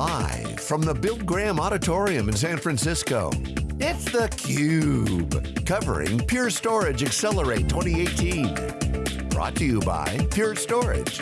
Live from the Bill Graham Auditorium in San Francisco, it's theCUBE, covering Pure Storage Accelerate 2018. Brought to you by Pure Storage.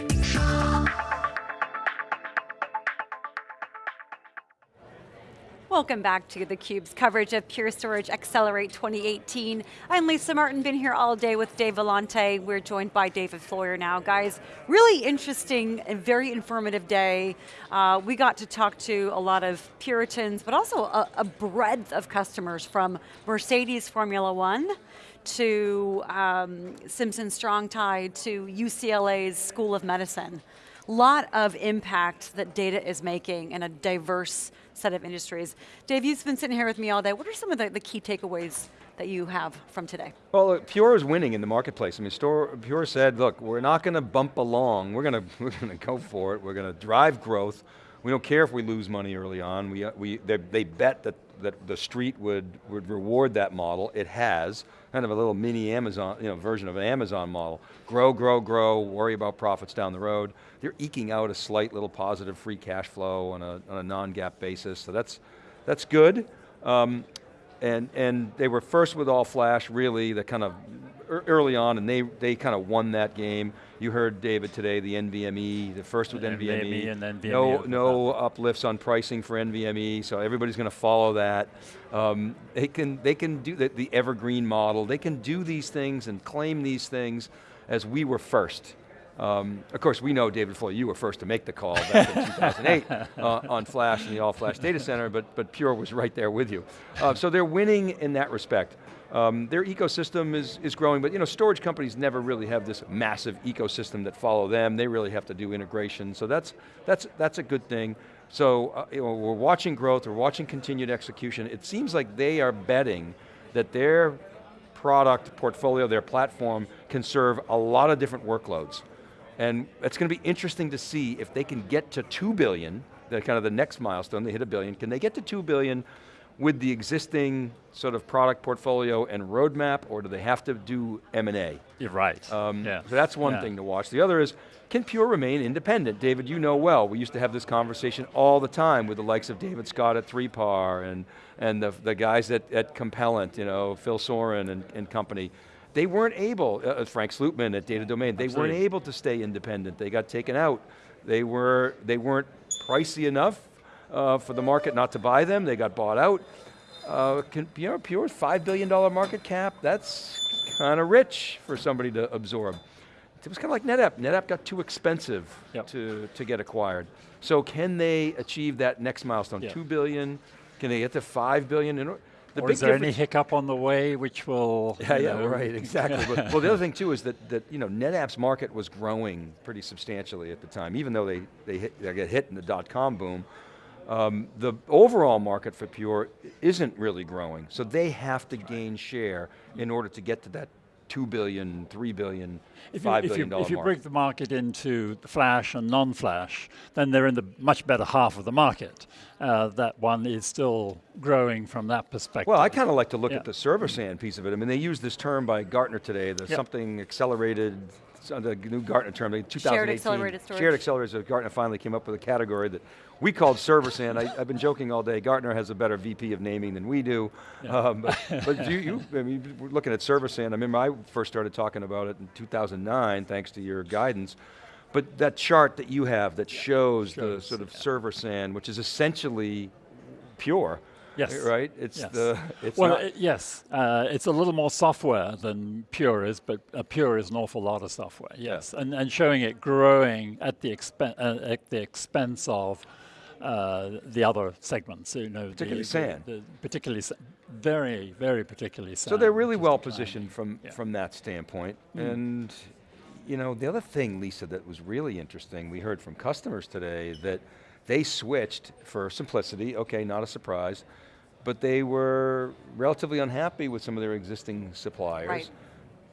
Welcome back to theCUBE's coverage of Pure Storage Accelerate 2018. I'm Lisa Martin, been here all day with Dave Vellante. We're joined by David Floyer now. Guys, really interesting and very informative day. Uh, we got to talk to a lot of Puritans, but also a, a breadth of customers from Mercedes Formula One, to um, Simpson Strong Tie, to UCLA's School of Medicine. Lot of impact that data is making in a diverse set of industries. Dave, you've been sitting here with me all day. What are some of the, the key takeaways that you have from today? Well, look, Pure is winning in the marketplace. I mean, Store, Pure said, look, we're not going to bump along. We're going to go for it. We're going to drive growth. We don't care if we lose money early on. We, we, they, they bet that, that the street would, would reward that model. It has, kind of a little mini Amazon, you know, version of an Amazon model. Grow, grow, grow, worry about profits down the road. They're eking out a slight little positive free cash flow on a, a non-GAAP basis, so that's, that's good. Um, and, and they were first with all flash, really, the kind of early on, and they, they kind of won that game. You heard David today, the NVMe, the first with NVMe. NVMe and then NVMe no, no uplifts on pricing for NVMe, so everybody's going to follow that. Um, they can they can do the, the evergreen model. They can do these things and claim these things as we were first. Um, of course, we know, David Floyer, you were first to make the call back in 2008 uh, on Flash and the all-flash data center, but, but Pure was right there with you. Uh, so they're winning in that respect. Um, their ecosystem is, is growing, but you know, storage companies never really have this massive ecosystem that follow them. They really have to do integration, so that's, that's, that's a good thing. So uh, you know, we're watching growth, we're watching continued execution. It seems like they are betting that their product portfolio, their platform, can serve a lot of different workloads. And it's going to be interesting to see if they can get to 2 billion, the kind of the next milestone, they hit a billion, can they get to 2 billion with the existing sort of product portfolio and roadmap, or do they have to do M&A? You're right, um, yeah. So that's one yeah. thing to watch. The other is, can Pure remain independent? David, you know well, we used to have this conversation all the time with the likes of David Scott at 3PAR and, and the, the guys at, at Compellent, you know, Phil Soran and, and company. They weren't able, uh, uh, Frank Slootman at Data Domain, they Absolutely. weren't able to stay independent. They got taken out. They, were, they weren't pricey enough uh, for the market not to buy them. They got bought out. Uh, can, you know, Pure's $5 billion market cap, that's kind of rich for somebody to absorb. It was kind of like NetApp. NetApp got too expensive yep. to, to get acquired. So can they achieve that next milestone? Yep. Two billion, can they get to five billion? In, the or is there any hiccup on the way which will... Yeah, yeah, know. right, exactly. but, well, the other thing too is that, that you know, NetApp's market was growing pretty substantially at the time, even though they, they, hit, they get hit in the dot-com boom. Um, the overall market for Pure isn't really growing, so they have to gain share in order to get to that two billion, three billion, if five you, if billion you, If you break the market into flash and non-flash, then they're in the much better half of the market. Uh, that one is still growing from that perspective. Well, I kind of like to look yeah. at the server SAN piece of it. I mean, they use this term by Gartner today, the yep. something accelerated the new Gartner term, 2018. Shared accelerated storage. Shared accelerated, Gartner finally came up with a category that we called server SAN. I, have been joking all day, Gartner has a better VP of naming than we do. Yeah. Um, but, but you, you, I mean, we're looking at server SAN. I remember I first started talking about it in 2009, thanks to your guidance. But that chart that you have that shows, shows the sort of yeah. server SAN, which is essentially pure, Yes. Right? It's yes. the, it's well, it, yes. Uh, it's a little more software than Pure is, but uh, Pure is an awful lot of software, yes. Yeah. And, and showing it growing at the, expen uh, at the expense of uh, the other segments, you know, particularly the, SAN, the, the particularly very, very particularly SAN. So they're really well positioned from yeah. from that standpoint. Mm. And you know, the other thing, Lisa, that was really interesting, we heard from customers today that they switched for simplicity. Okay, not a surprise but they were relatively unhappy with some of their existing suppliers. Right.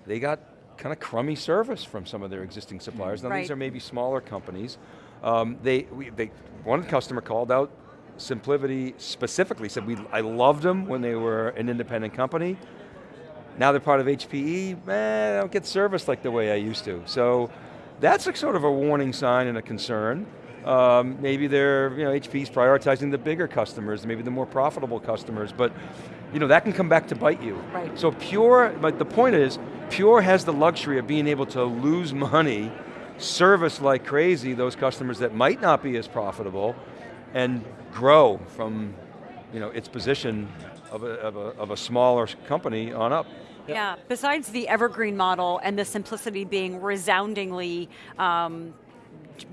They got kind of crummy service from some of their existing suppliers. Now right. these are maybe smaller companies. Um, they, we, they, one customer called out SimpliVity specifically, said we, I loved them when they were an independent company. Now they're part of HPE, man, I don't get service like the way I used to. So that's a sort of a warning sign and a concern. Um, maybe they're, you know, HP's prioritizing the bigger customers, maybe the more profitable customers, but you know, that can come back to bite you. Right. So Pure, but the point is, Pure has the luxury of being able to lose money, service like crazy those customers that might not be as profitable, and grow from you know, its position of a, of, a, of a smaller company on up. Yeah, besides the evergreen model and the simplicity being resoundingly um,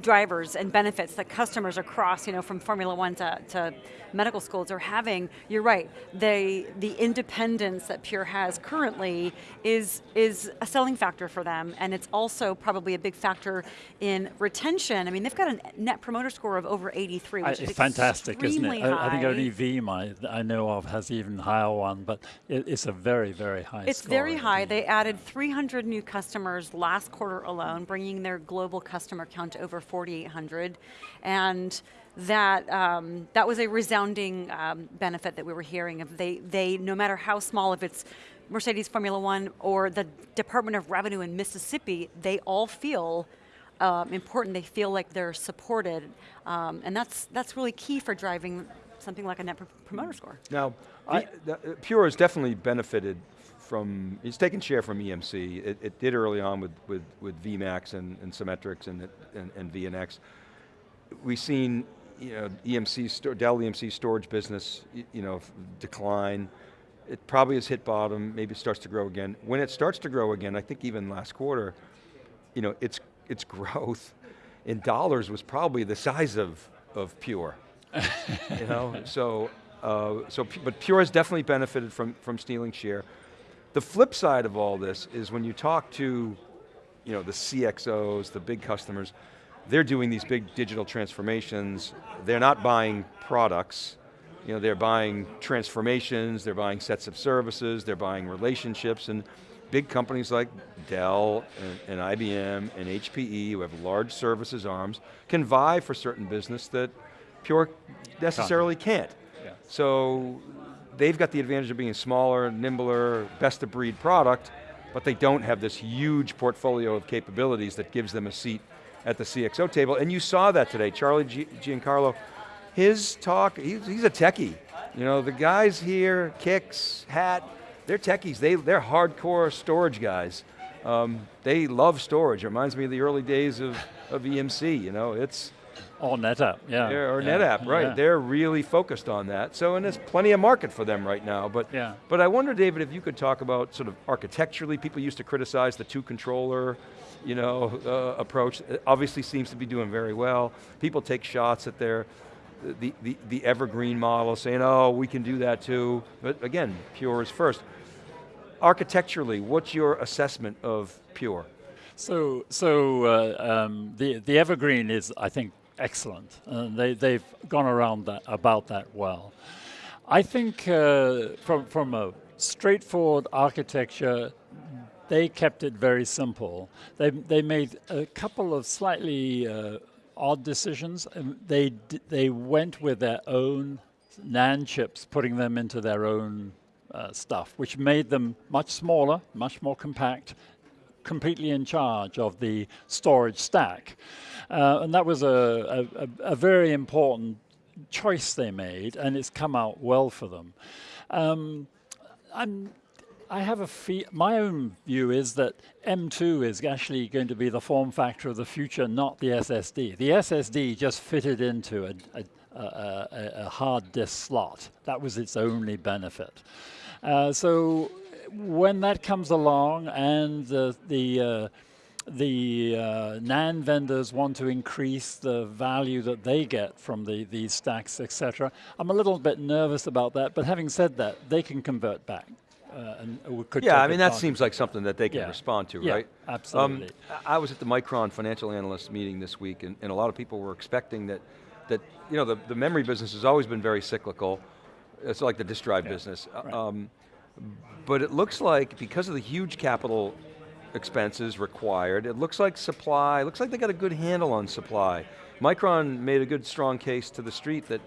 drivers and benefits that customers across, you know, from Formula One to, to medical schools are having, you're right, they, the independence that Pure has currently is, is a selling factor for them, and it's also probably a big factor in retention. I mean, they've got a net promoter score of over 83, which I, is fantastic, isn't it? I, I, think only Veeam I, I know of has even higher one, but it, it's a very, very high It's very high. They added 300 new customers last quarter alone, bringing their global customer count to over 4,800. And that, um, that was a resounding um, benefit that we were hearing of. They, they, no matter how small, if it's Mercedes Formula One or the Department of Revenue in Mississippi, they all feel um, important. They feel like they're supported. Um, and that's, that's really key for driving something like a net promoter score. Now, I, the, uh, Pure has definitely benefited from, it's taken share from EMC. It, it did early on with, with, with VMAX and, and Symmetrix and, and, and VNX. We've seen you know, EMC, Dell EMC storage business, you know, decline. It probably has hit bottom, maybe it starts to grow again. When it starts to grow again, I think even last quarter, you know, its, its growth in dollars was probably the size of, of Pure. you know, so, uh, so, but Pure has definitely benefited from, from stealing share. The flip side of all this is when you talk to you know, the CXOs, the big customers, they're doing these big digital transformations. They're not buying products. You know, they're buying transformations, they're buying sets of services, they're buying relationships, and big companies like Dell and, and IBM and HPE, who have large services arms, can vie for certain business that Pure necessarily can't. Yeah. So they've got the advantage of being smaller, nimbler, best of breed product, but they don't have this huge portfolio of capabilities that gives them a seat at the CXO table, and you saw that today. Charlie Giancarlo, his talk, he's, a techie. You know, the guys here, Kix, Hat, they're techies, they, they're hardcore storage guys. Um, they love storage, it reminds me of the early days of, of EMC, you know, it's, or NetApp, yeah. or yeah. NetApp, right. Yeah. They're really focused on that. So, and there's plenty of market for them right now. But, yeah. but I wonder, David, if you could talk about sort of architecturally, people used to criticize the two controller, you know, uh, approach. It obviously seems to be doing very well. People take shots at their, the, the, the evergreen model, saying, oh, we can do that too. But again, Pure is first. Architecturally, what's your assessment of Pure? So, so uh, um, the, the evergreen is, I think, excellent. And they, they've gone around that, about that well. I think uh, from, from a straightforward architecture, they kept it very simple. They, they made a couple of slightly uh, odd decisions. They, they went with their own NAND chips, putting them into their own uh, stuff, which made them much smaller, much more compact, completely in charge of the storage stack. Uh, and that was a, a, a, very important choice they made, and it's come out well for them. Um, I have a fee my own view is that M2 is actually going to be the form factor of the future, not the SSD. The SSD just fitted into a, a, a, a hard disk slot. That was its only benefit. Uh, so when that comes along and the, the uh, the uh, NAND vendors want to increase the value that they get from the, these stacks, etc. I'm a little bit nervous about that, but having said that, they can convert back. Uh, and could yeah, I mean, that seems like something that they can yeah. respond to, yeah, right? absolutely. Um, I was at the Micron financial analyst meeting this week, and, and, a lot of people were expecting that, that you know, the, the memory business has always been very cyclical. It's like the disk drive yeah. business. Right. Um, but it looks like, because of the huge capital expenses required. It looks like supply, looks like they got a good handle on supply. Micron made a good strong case to the street that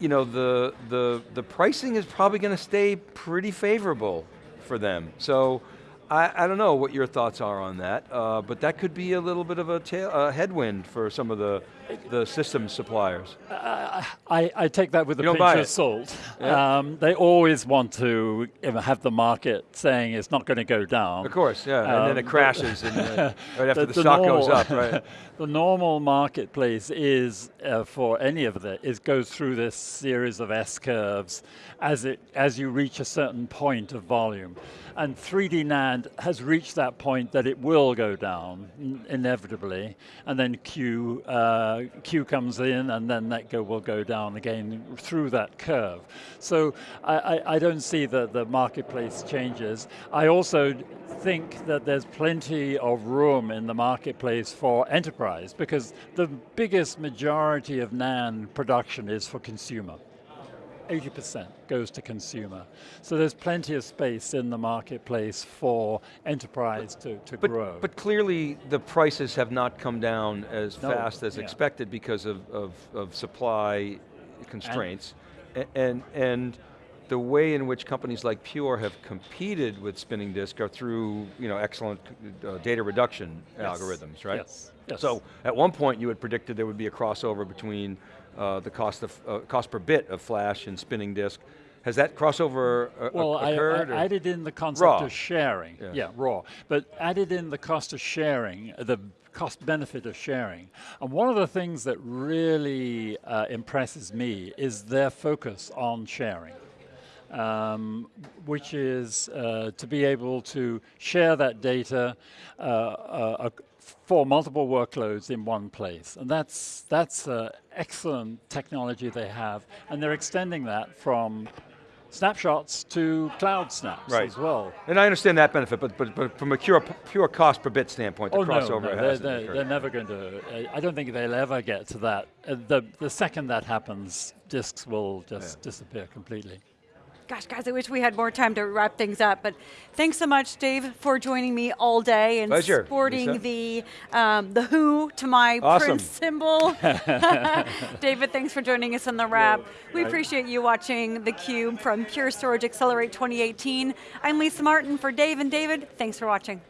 you know, the, the, the pricing is probably going to stay pretty favorable for them. So I, I don't know what your thoughts are on that, uh, but that could be a little bit of a, tail, a headwind for some of the, the system suppliers. I, I take that with a You don't pinch of salt. Yeah. Um, they always want to have the market saying it's not going to go down. Of course, yeah, and then Um, it crashes and, uh, right after the, the stock goes up, right? the normal marketplace is uh, for any of it is goes through this series of S curves as it as you reach a certain point of volume, and 3D NAND has reached that point that it will go down inevitably, and then Q uh, Q comes in, and then that go will go down again through that curve. So I, I, I don't see that the marketplace changes. I also think that there's plenty of room in the marketplace for enterprise because the biggest majority of NAND production is for consumer. 80% goes to consumer. So there's plenty of space in the marketplace for enterprise to, to But, grow. but clearly the prices have not come down as No, fast as yeah. expected because of, of, of supply constraints. And, and, and the way in which companies like Pure have competed with spinning disk are through you know, excellent uh, data reduction Yes. algorithms, right? Yes, yes. So at one point you had predicted there would be a crossover between uh, the cost, of, uh, cost per bit of flash and spinning disk. Has that crossover uh, Well, I. I added in the concept Raw. of sharing. Yeah. raw. But added in the cost of sharing, uh, the cost benefit of sharing. And one of the things that really uh, impresses me is their focus on sharing. Um, which is uh, to be able to share that data uh, for multiple workloads in one place. And that's, that's uh, excellent technology they have. And they're extending that from snapshots to cloud snaps Right. as well. And I understand that benefit, but, but, but from a pure, pure cost per bit standpoint, the Oh crossover no, they're, hasn't they're, occurred. they're never going to. I don't think they'll ever get to that. Uh, the the second that happens, disks will just disappear completely. Gosh, guys, I wish we had more time to wrap things up, but thanks so much, Dave, for joining me all day and Pleasure, sporting Lisa. the um, the Who to my Awesome. Prince symbol. David, thanks for joining us on the wrap. We appreciate you watching theCUBE from Pure Storage Accelerate 2018. I'm Lisa Martin for Dave and David. Thanks for watching.